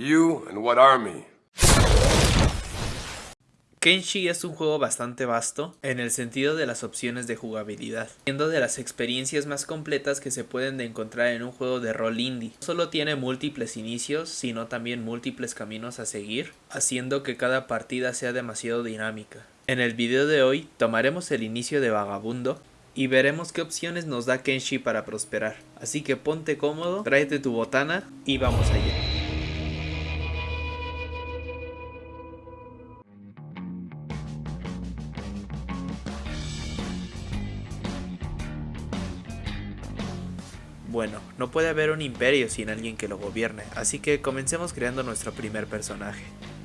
You and what army? Kenshi es un juego bastante vasto en el sentido de las opciones de jugabilidad, siendo de las experiencias más completas que se pueden encontrar en un juego de rol indie. No solo tiene múltiples inicios, sino también múltiples caminos a seguir, haciendo que cada partida sea demasiado dinámica. En el video de hoy tomaremos el inicio de Vagabundo y veremos qué opciones nos da Kenshi para prosperar. Así que ponte cómodo, tráete tu botana y vamos allá. Bueno, no puede haber un imperio sin alguien que lo gobierne, así que comencemos creando nuestro primer personaje.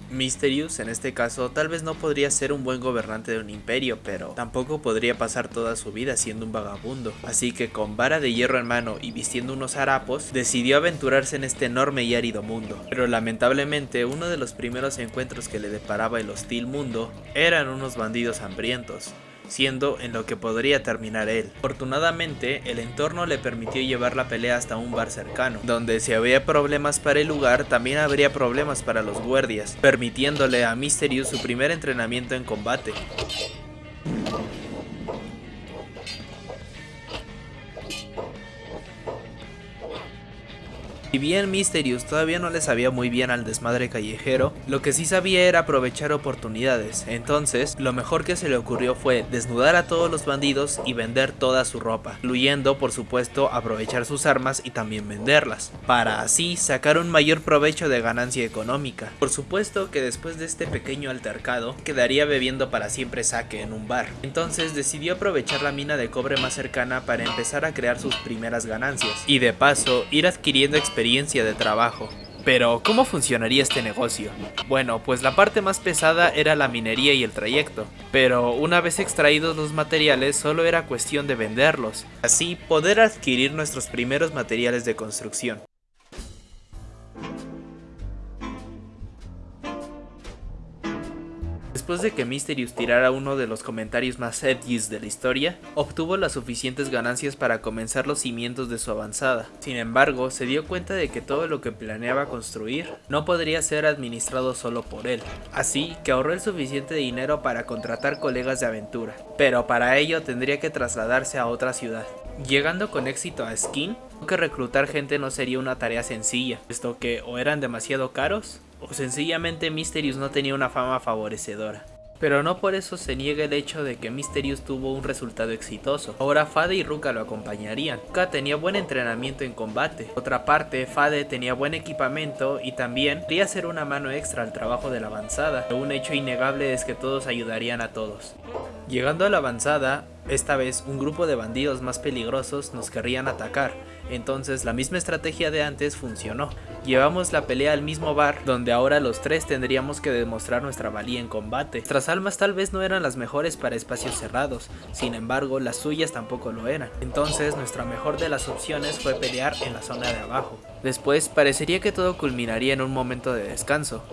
Mysterious, en este caso, tal vez no podría ser un buen gobernante de un imperio, pero tampoco podría pasar toda su vida siendo un vagabundo. Así que con vara de hierro en mano y vistiendo unos harapos, decidió aventurarse en este enorme y árido mundo. Pero lamentablemente, uno de los primeros encuentros que le deparaba el hostil mundo eran unos bandidos hambrientos siendo en lo que podría terminar él. Afortunadamente, el entorno le permitió llevar la pelea hasta un bar cercano, donde si había problemas para el lugar, también habría problemas para los guardias, permitiéndole a Mysterious su primer entrenamiento en combate. Si bien Mysterious todavía no le sabía muy bien al desmadre callejero, lo que sí sabía era aprovechar oportunidades, entonces lo mejor que se le ocurrió fue desnudar a todos los bandidos y vender toda su ropa, incluyendo por supuesto aprovechar sus armas y también venderlas, para así sacar un mayor provecho de ganancia económica. Por supuesto que después de este pequeño altercado, quedaría bebiendo para siempre saque en un bar, entonces decidió aprovechar la mina de cobre más cercana para empezar a crear sus primeras ganancias, y de paso ir adquiriendo experiencia de trabajo. Pero, ¿cómo funcionaría este negocio? Bueno, pues la parte más pesada era la minería y el trayecto, pero una vez extraídos los materiales solo era cuestión de venderlos, así poder adquirir nuestros primeros materiales de construcción. Después de que Mysterious tirara uno de los comentarios más edgys de la historia, obtuvo las suficientes ganancias para comenzar los cimientos de su avanzada. Sin embargo, se dio cuenta de que todo lo que planeaba construir no podría ser administrado solo por él, así que ahorró el suficiente dinero para contratar colegas de aventura, pero para ello tendría que trasladarse a otra ciudad. Llegando con éxito a Skin, que reclutar gente no sería una tarea sencilla, puesto que o eran demasiado caros o sencillamente Mysterious no tenía una fama favorecedora. Pero no por eso se niega el hecho de que Mysterious tuvo un resultado exitoso. Ahora Fade y Ruka lo acompañarían. Ruka tenía buen entrenamiento en combate. otra parte, Fade tenía buen equipamiento y también quería hacer una mano extra al trabajo de la avanzada. Un hecho innegable es que todos ayudarían a todos. Llegando a la avanzada, esta vez un grupo de bandidos más peligrosos nos querrían atacar, entonces la misma estrategia de antes funcionó. Llevamos la pelea al mismo bar, donde ahora los tres tendríamos que demostrar nuestra valía en combate. Nuestras almas tal vez no eran las mejores para espacios cerrados, sin embargo las suyas tampoco lo eran. Entonces nuestra mejor de las opciones fue pelear en la zona de abajo. Después parecería que todo culminaría en un momento de descanso,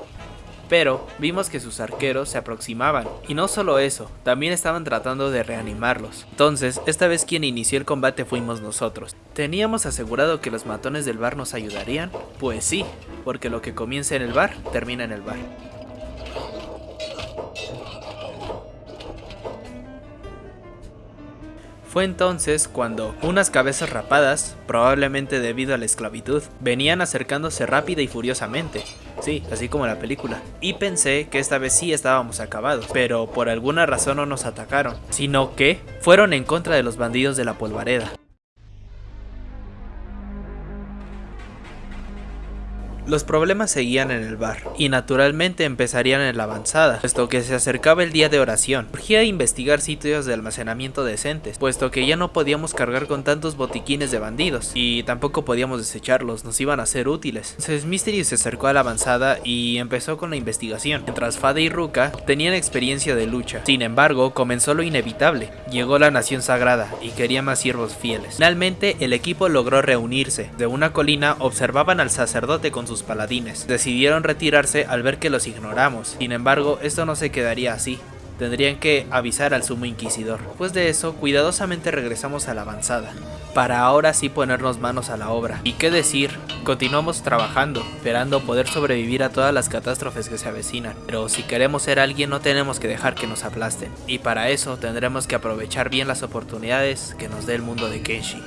pero vimos que sus arqueros se aproximaban, y no solo eso, también estaban tratando de reanimarlos. Entonces, esta vez quien inició el combate fuimos nosotros. ¿Teníamos asegurado que los matones del bar nos ayudarían? Pues sí, porque lo que comienza en el bar, termina en el bar. Fue entonces cuando unas cabezas rapadas, probablemente debido a la esclavitud, venían acercándose rápida y furiosamente. Sí, así como la película. Y pensé que esta vez sí estábamos acabados, pero por alguna razón no nos atacaron, sino que fueron en contra de los bandidos de la polvareda. Los problemas seguían en el bar, y naturalmente empezarían en la avanzada, puesto que se acercaba el día de oración. Urgía investigar sitios de almacenamiento decentes, puesto que ya no podíamos cargar con tantos botiquines de bandidos, y tampoco podíamos desecharlos, nos iban a ser útiles. Entonces Mystery se acercó a la avanzada y empezó con la investigación, mientras Fade y Ruka tenían experiencia de lucha. Sin embargo, comenzó lo inevitable, llegó la nación sagrada, y quería más siervos fieles. Finalmente, el equipo logró reunirse. De una colina observaban al sacerdote con paladines. Decidieron retirarse al ver que los ignoramos. Sin embargo, esto no se quedaría así tendrían que avisar al sumo inquisidor. Después de eso, cuidadosamente regresamos a la avanzada, para ahora sí ponernos manos a la obra. Y qué decir, continuamos trabajando, esperando poder sobrevivir a todas las catástrofes que se avecinan. Pero si queremos ser alguien no tenemos que dejar que nos aplasten, y para eso tendremos que aprovechar bien las oportunidades que nos dé el mundo de Kenshi.